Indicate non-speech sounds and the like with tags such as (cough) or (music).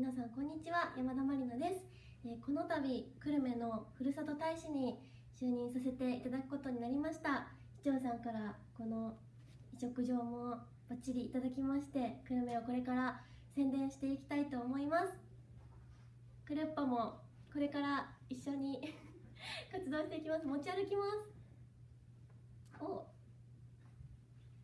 皆さんこんにちは山田まりなです、えーこの度久留米のふるさと大使に就任させていただくことになりました。市長さんからこの移植状もバッチリいただきまして久留米をこれから宣伝していきたいと思います。クルッパもこれから一緒に (laughs) 活動していきます。持ち歩きます。